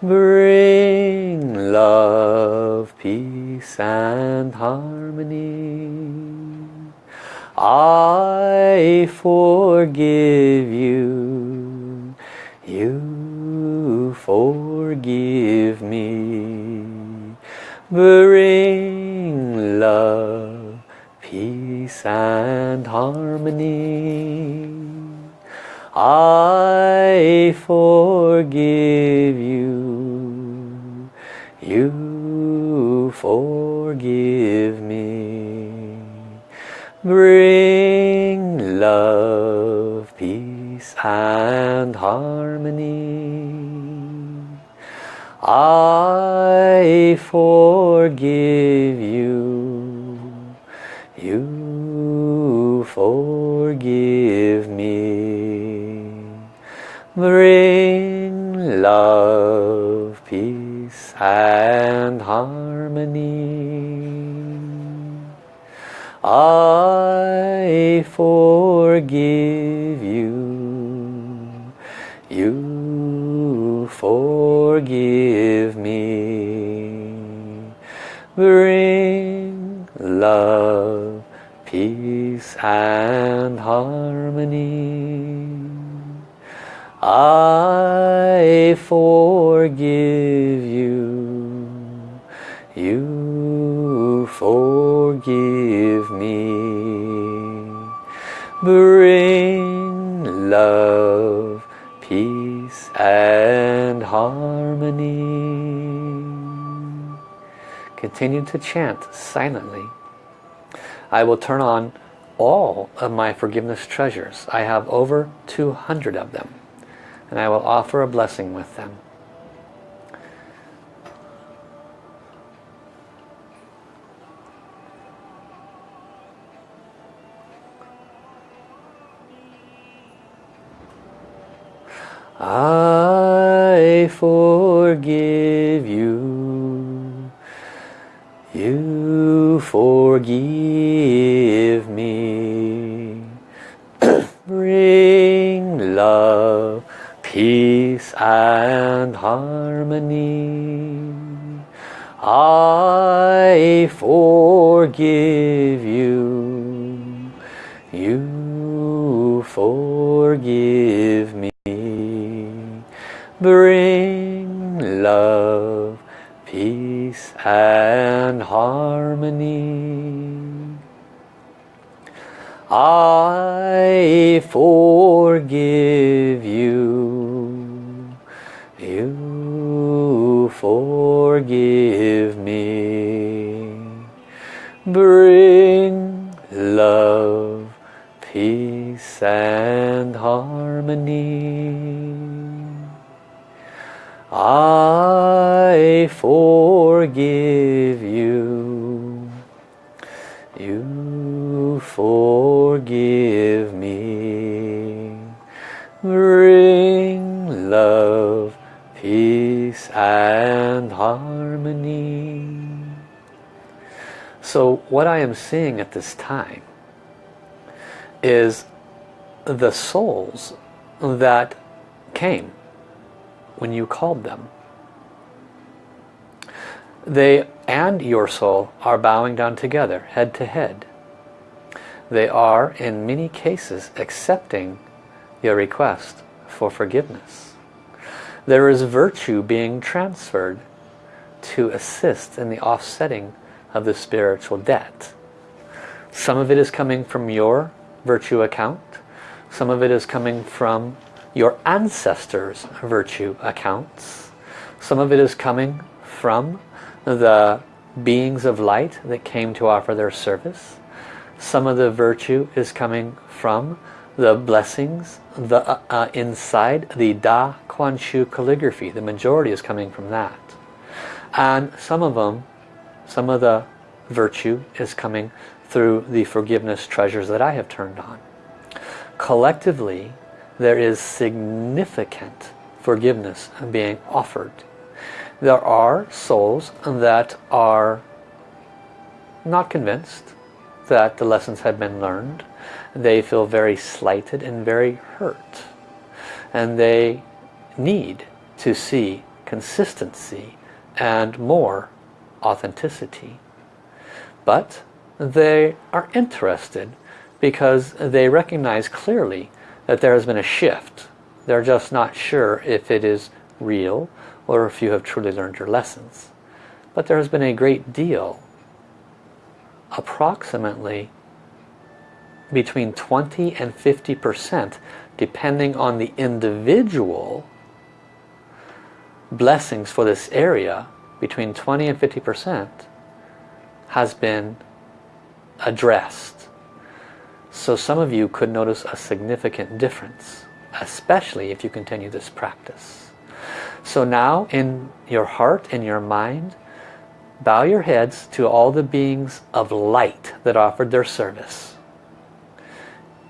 Bring love, peace and harmony. I forgive you. You forgive me bring love, peace and harmony. I forgive you, you forgive me. Bring love, peace and harmony. I forgive you. You forgive me. Bring love, peace and harmony. I forgive you. You forgive me. Bring love, peace and harmony. I forgive you. You forgive me. Bring love, and harmony. Continue to chant silently. I will turn on all of my forgiveness treasures. I have over 200 of them. And I will offer a blessing with them. Ah. I forgive you. You forgive me. Bring love, peace and harmony. I forgive you. You forgive me. Bring and harmony. I forgive you. You forgive me. Bring love, peace and harmony. I forgive you. You forgive me. Bring love, peace and harmony. So what I am seeing at this time is the souls that came when you called them. They and your soul are bowing down together, head to head. They are, in many cases, accepting your request for forgiveness. There is virtue being transferred to assist in the offsetting of the spiritual debt. Some of it is coming from your virtue account. Some of it is coming from your ancestors' virtue accounts. Some of it is coming from the beings of light that came to offer their service. Some of the virtue is coming from the blessings the uh, uh, inside the Da Kuan Shu calligraphy. The majority is coming from that. And some of them, some of the virtue is coming through the forgiveness treasures that I have turned on. Collectively, there is significant forgiveness being offered. There are souls that are not convinced that the lessons have been learned. They feel very slighted and very hurt. And they need to see consistency and more authenticity. But they are interested because they recognize clearly that there has been a shift. They're just not sure if it is real or if you have truly learned your lessons. But there has been a great deal, approximately between 20 and 50% depending on the individual blessings for this area between 20 and 50% has been addressed so some of you could notice a significant difference, especially if you continue this practice. So now in your heart, in your mind, bow your heads to all the beings of light that offered their service.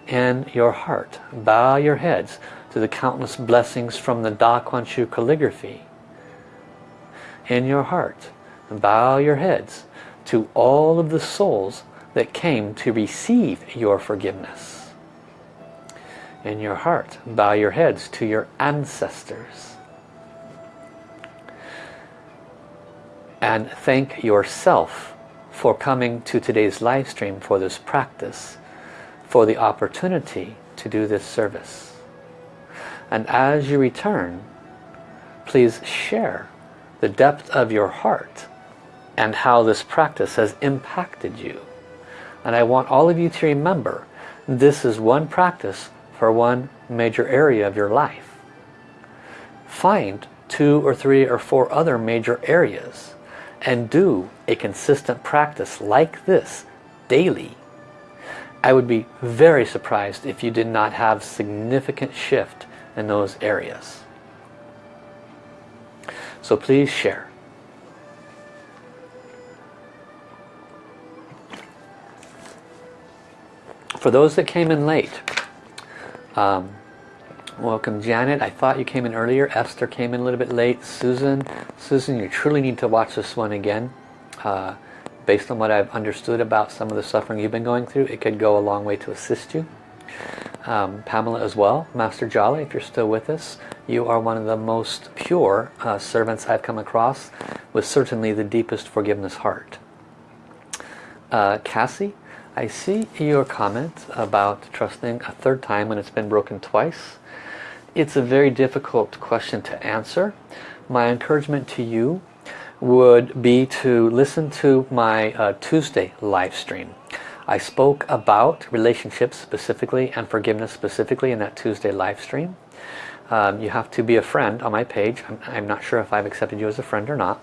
in your heart. Bow your heads to the countless blessings from the Da Kuan Shu calligraphy. In your heart, bow your heads to all of the souls that came to receive your forgiveness. In your heart, bow your heads to your ancestors. And thank yourself for coming to today's live stream for this practice, for the opportunity to do this service. And as you return, please share the depth of your heart and how this practice has impacted you. And I want all of you to remember this is one practice for one major area of your life. Find two or three or four other major areas and do a consistent practice like this daily. I would be very surprised if you did not have significant shift in those areas. So please share. For those that came in late, um, welcome Janet. I thought you came in earlier. Esther came in a little bit late. Susan, Susan, you truly need to watch this one again. Uh, based on what I've understood about some of the suffering you've been going through, it could go a long way to assist you um, Pamela as well. Master Jolly, if you're still with us, you are one of the most pure uh, servants I've come across with certainly the deepest forgiveness heart. Uh, Cassie, I see your comment about trusting a third time when it's been broken twice. It's a very difficult question to answer. My encouragement to you would be to listen to my uh, Tuesday live stream. I spoke about relationships specifically and forgiveness specifically in that Tuesday live stream. Um, you have to be a friend on my page. I'm, I'm, not sure if I've accepted you as a friend or not.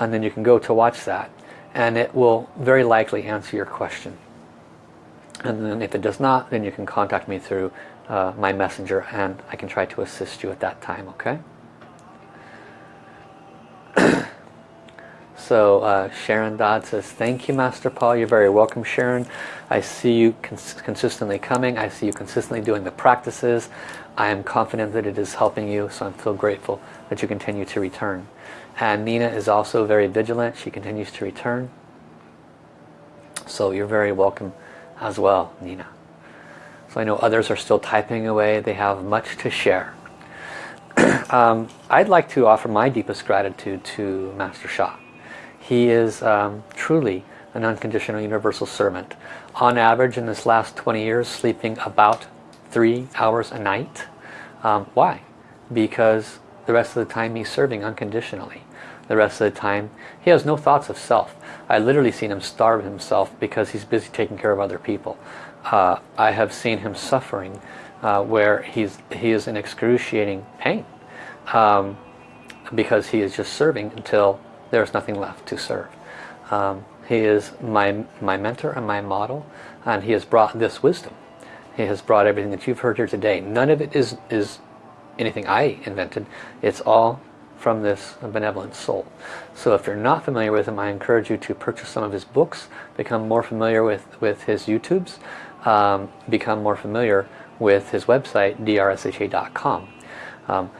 And then you can go to watch that. And it will very likely answer your question. And then if it does not, then you can contact me through uh, my messenger and I can try to assist you at that time, okay? So uh, Sharon Dodd says, thank you Master Paul. You're very welcome Sharon. I see you cons consistently coming. I see you consistently doing the practices. I am confident that it is helping you. So I'm so grateful that you continue to return. And Nina is also very vigilant. She continues to return. So you're very welcome as well, Nina. So I know others are still typing away. They have much to share. um, I'd like to offer my deepest gratitude to Master Sha. He is um, truly an unconditional universal servant. On average in this last 20 years sleeping about three hours a night. Um, why? Because the rest of the time he's serving unconditionally. The rest of the time he has no thoughts of self. I literally seen him starve himself because he's busy taking care of other people. Uh, I have seen him suffering uh, where he's he is in excruciating pain um, because he is just serving until there's nothing left to serve. Um, he is my, my mentor and my model and he has brought this wisdom. He has brought everything that you've heard here today. None of it is, is anything I invented. It's all from this benevolent soul. So if you're not familiar with him, I encourage you to purchase some of his books, become more familiar with, with his YouTubes, um, become more familiar with his website, drsha.com. Um,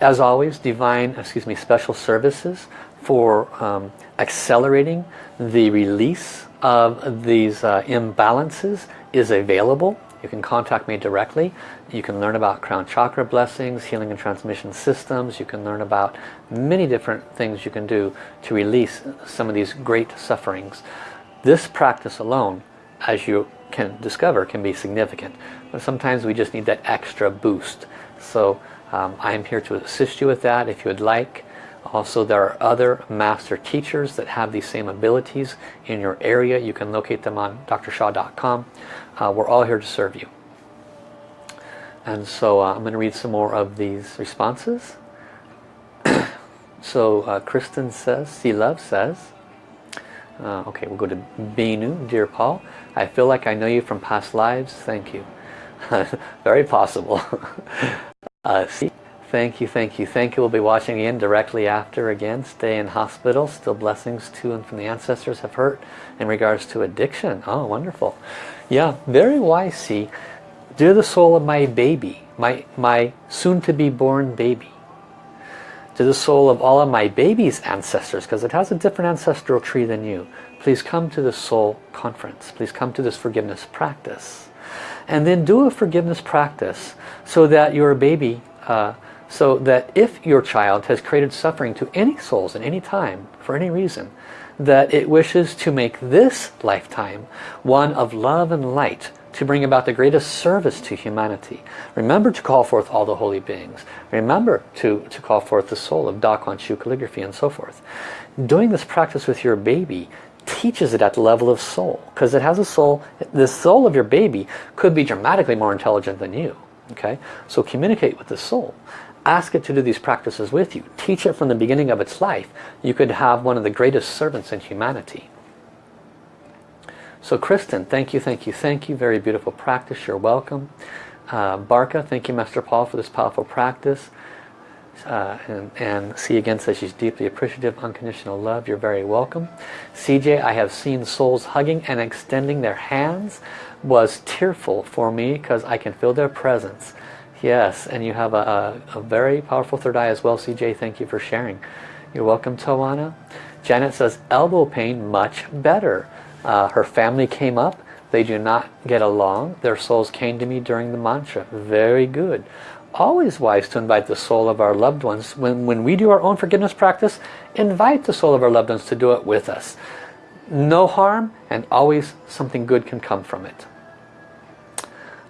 as always, divine, excuse me, special services for um, accelerating the release of these uh, imbalances is available. You can contact me directly. You can learn about crown chakra blessings, healing and transmission systems. You can learn about many different things you can do to release some of these great sufferings. This practice alone, as you can discover, can be significant. But sometimes we just need that extra boost. So um, I'm here to assist you with that if you would like. Also, there are other master teachers that have these same abilities in your area. You can locate them on drsha.com. Uh, we're all here to serve you. And so uh, I'm going to read some more of these responses. so uh, Kristen says, See Love says, uh, okay, we'll go to Binu, Dear Paul. I feel like I know you from past lives. Thank you. Very possible. uh, see, Thank you, thank you, thank you. We'll be watching again directly after again. Stay in hospital. Still blessings to and from the ancestors have hurt in regards to addiction. Oh, wonderful. Yeah, very wise, see. Dear the soul of my baby, my, my soon-to-be born baby. To the soul of all of my baby's ancestors, because it has a different ancestral tree than you. Please come to the soul conference. Please come to this forgiveness practice. And then do a forgiveness practice so that your baby uh, so that if your child has created suffering to any souls at any time, for any reason, that it wishes to make this lifetime one of love and light to bring about the greatest service to humanity. Remember to call forth all the holy beings. Remember to, to call forth the soul of Da Kuan Shu calligraphy and so forth. Doing this practice with your baby teaches it at the level of soul because it has a soul. The soul of your baby could be dramatically more intelligent than you. Okay, So communicate with the soul ask it to do these practices with you. Teach it from the beginning of its life. You could have one of the greatest servants in humanity. So Kristen, thank you, thank you, thank you. Very beautiful practice. You're welcome. Uh, Barca, thank you, Master Paul, for this powerful practice. Uh, and, and see again says she's deeply appreciative unconditional love you're very welcome CJ I have seen souls hugging and extending their hands was tearful for me because I can feel their presence Yes, and you have a, a, a, very powerful third eye as well, CJ. Thank you for sharing. You're welcome, Tawana. Janet says, elbow pain much better. Uh, her family came up. They do not get along. Their souls came to me during the mantra. Very good. Always wise to invite the soul of our loved ones. When, when we do our own forgiveness practice, invite the soul of our loved ones to do it with us. No harm and always something good can come from it.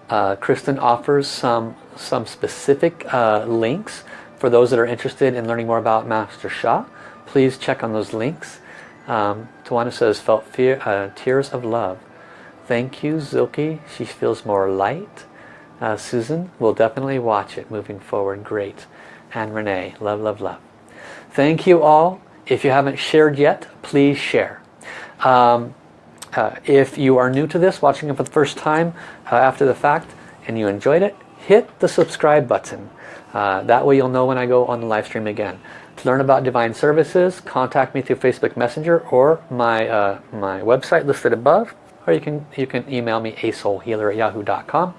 Uh, Kristen offers some some specific uh, links for those that are interested in learning more about Master Sha. Please check on those links. Um, Tawana says, felt fear, uh, tears of love. Thank you, Zilke. She feels more light. Uh, Susan will definitely watch it moving forward. Great. And Renee, love, love, love. Thank you all. If you haven't shared yet, please share. Um, uh, if you are new to this, watching it for the first time uh, after the fact, and you enjoyed it, hit the subscribe button. Uh, that way you'll know when I go on the live stream again. To learn about Divine Services, contact me through Facebook Messenger or my, uh, my website listed above. Or you can, you can email me asoulhealer at yahoo.com.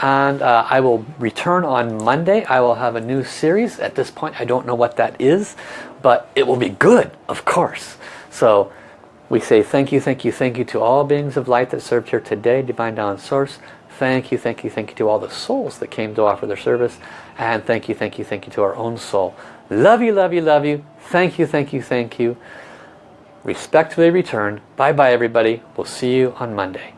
And uh, I will return on Monday. I will have a new series. At this point I don't know what that is. But it will be good, of course. So we say thank you, thank you, thank you to all beings of light that served here today. Divine Tao Source. Thank you, thank you, thank you to all the souls that came to offer their service. And thank you, thank you, thank you to our own soul. Love you, love you, love you. Thank you, thank you, thank you. Respectfully return. Bye-bye, everybody. We'll see you on Monday.